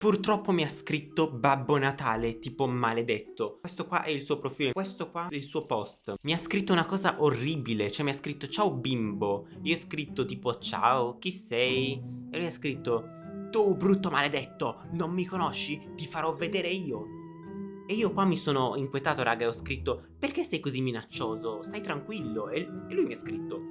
Purtroppo mi ha scritto Babbo Natale, tipo maledetto. Questo qua è il suo profilo, questo qua è il suo post. Mi ha scritto una cosa orribile, cioè mi ha scritto ciao bimbo. Io ho scritto tipo ciao, chi sei? E lui ha scritto tu brutto maledetto, non mi conosci? Ti farò vedere io. E io qua mi sono inquietato raga e ho scritto Perché sei così minaccioso? Stai tranquillo. E, e lui mi ha scritto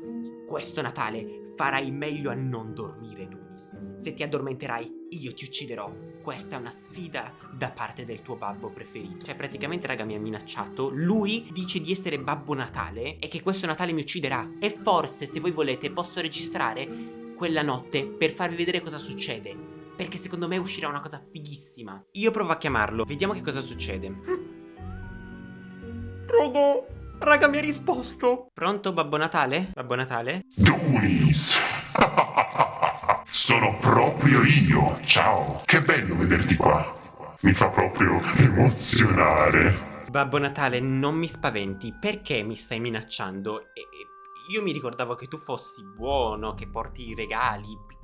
Questo Natale farai meglio a non dormire Dunis Se ti addormenterai io ti ucciderò. Questa è una sfida da parte del tuo babbo preferito. Cioè praticamente raga mi ha minacciato. Lui dice di essere Babbo Natale E che questo Natale mi ucciderà. E forse se voi volete posso registrare quella notte per farvi vedere cosa succede Perché secondo me uscirà una cosa fighissima Io provo a chiamarlo, vediamo che cosa succede Raga, raga mi ha risposto Pronto Babbo Natale? Babbo Natale? Dunis! Sono proprio io! Ciao! Che bello vederti qua! Mi fa proprio emozionare! Babbo Natale, non mi spaventi, perché mi stai minacciando? E, io mi ricordavo che tu fossi buono, che porti i regali.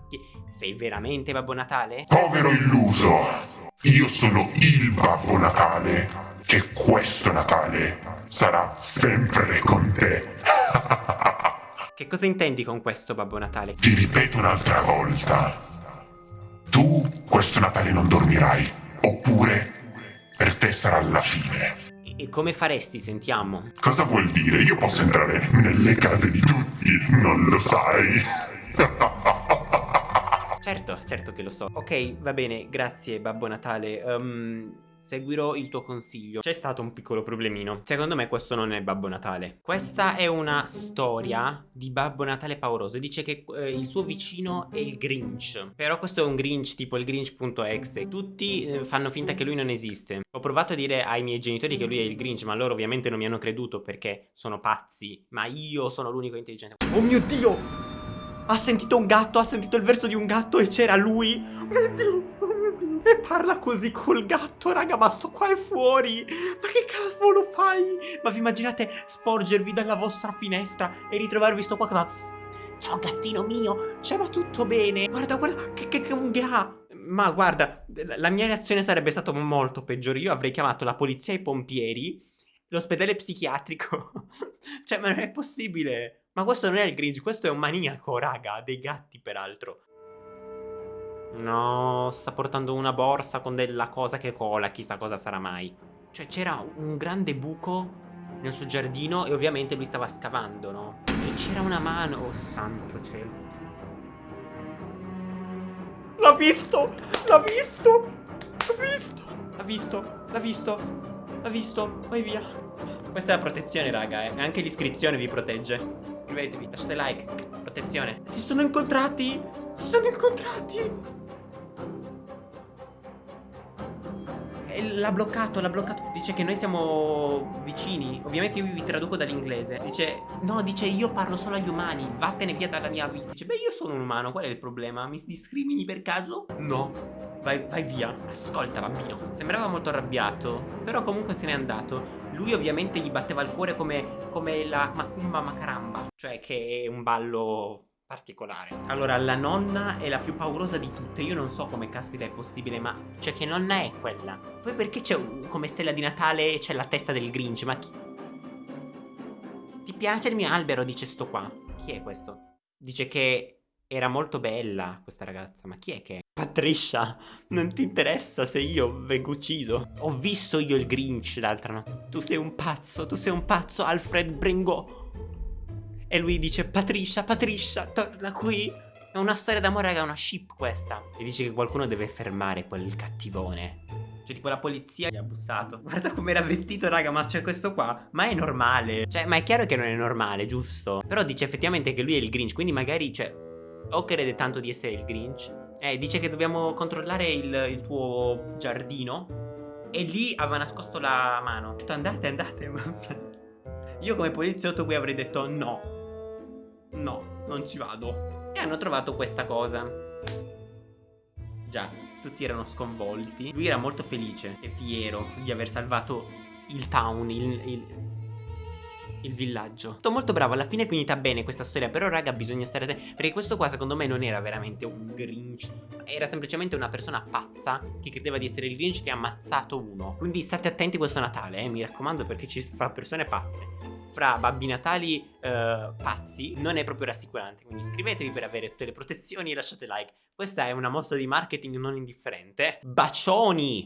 Sei veramente Babbo Natale? Povero illuso! Io sono il Babbo Natale, che questo Natale sarà sempre con te. che cosa intendi con questo Babbo Natale? Ti ripeto un'altra volta. Tu questo Natale non dormirai, oppure per te sarà la fine. E come faresti, sentiamo? Cosa vuol dire? Io posso entrare nelle case di tutti, non lo sai? certo, certo che lo so. Ok, va bene, grazie Babbo Natale. Um, Seguirò il tuo consiglio. C'è stato un piccolo problemino. Secondo me questo non è Babbo Natale. Questa è una storia di Babbo Natale pauroso. Dice che eh, il suo vicino è il Grinch. Però questo è un Grinch tipo il Grinch.exe. Tutti eh, fanno finta che lui non esiste. Ho provato a dire ai miei genitori che lui è il Grinch, ma loro ovviamente non mi hanno creduto perché sono pazzi. Ma io sono l'unico intelligente. Oh mio Dio! Ha sentito un gatto, ha sentito il verso di un gatto e c'era lui. Oh mio Dio! E parla così col gatto, raga, ma sto qua è fuori. Ma che cavolo fai? Ma vi immaginate sporgervi dalla vostra finestra e ritrovarvi sto qua che va... Ciao gattino mio, cioè ma tutto bene? Guarda, guarda, che, che, che unghie ha? Ma guarda, la mia reazione sarebbe stata molto peggiore. Io avrei chiamato la polizia e i pompieri, l'ospedale psichiatrico. cioè, ma non è possibile. Ma questo non è il Grinch, questo è un maniaco, raga, dei gatti peraltro. No, sta portando una borsa con della cosa che cola, chissà cosa sarà mai. Cioè c'era un grande buco nel suo giardino e ovviamente lui stava scavando, no? E c'era una mano, oh santo cielo. L'ha visto! L'ha visto! L'ha visto! L'ha visto! L'ha visto! L'ha visto! Vai via! Questa è la protezione, raga, eh. Anche l'iscrizione vi protegge. Iscrivetevi, lasciate like. Protezione. Si sono incontrati! Si sono incontrati! l'ha bloccato, l'ha bloccato. Dice che noi siamo vicini. Ovviamente io vi traduco dall'inglese. Dice, no, dice io parlo solo agli umani. Vattene via dalla mia vista. Dice, beh, io sono un umano. Qual è il problema? Mi discrimini per caso? No. Vai, vai via. Ascolta, bambino. Sembrava molto arrabbiato. Però comunque se n'è andato. Lui ovviamente gli batteva il cuore come, come la Macumba Macaramba. Cioè che è un ballo particolare. Allora, la nonna è la più paurosa di tutte. Io non so come caspita è possibile, ma... Cioè, che nonna è quella? Poi perché c'è come stella di Natale c'è la testa del Grinch? Ma chi... Ti piace il mio albero? Dice sto qua. Chi è questo? Dice che era molto bella questa ragazza. Ma chi è che è? Patricia, non ti interessa se io vengo ucciso? Ho visto io il Grinch l'altra notte. Tu sei un pazzo, tu sei un pazzo, Alfred Bringo. E lui dice Patricia, Patricia, torna qui È una storia d'amore raga, è una ship questa E dice che qualcuno deve fermare quel cattivone Cioè tipo la polizia gli ha bussato Guarda com'era vestito raga ma c'è questo qua Ma è normale Cioè ma è chiaro che non è normale giusto Però dice effettivamente che lui è il Grinch Quindi magari cioè O crede tanto di essere il Grinch Eh dice che dobbiamo controllare il, il tuo giardino E lì aveva nascosto la mano Ho detto andate andate Io come poliziotto qui avrei detto no No, non ci vado. E hanno trovato questa cosa. Già, tutti erano sconvolti. Lui era molto felice e fiero di aver salvato il town, il, il, il villaggio. Sto molto bravo, alla fine è finita bene questa storia, però raga bisogna stare attenti, perché questo qua secondo me non era veramente un Grinch era semplicemente una persona pazza che credeva di essere il Grinch che ha ammazzato uno. Quindi state attenti questo Natale, eh, mi raccomando, perché ci fa persone pazze fra Babbi Natali eh, pazzi non è proprio rassicurante. Quindi iscrivetevi per avere tutte le protezioni e lasciate like. Questa è una mossa di marketing non indifferente. Bacioni!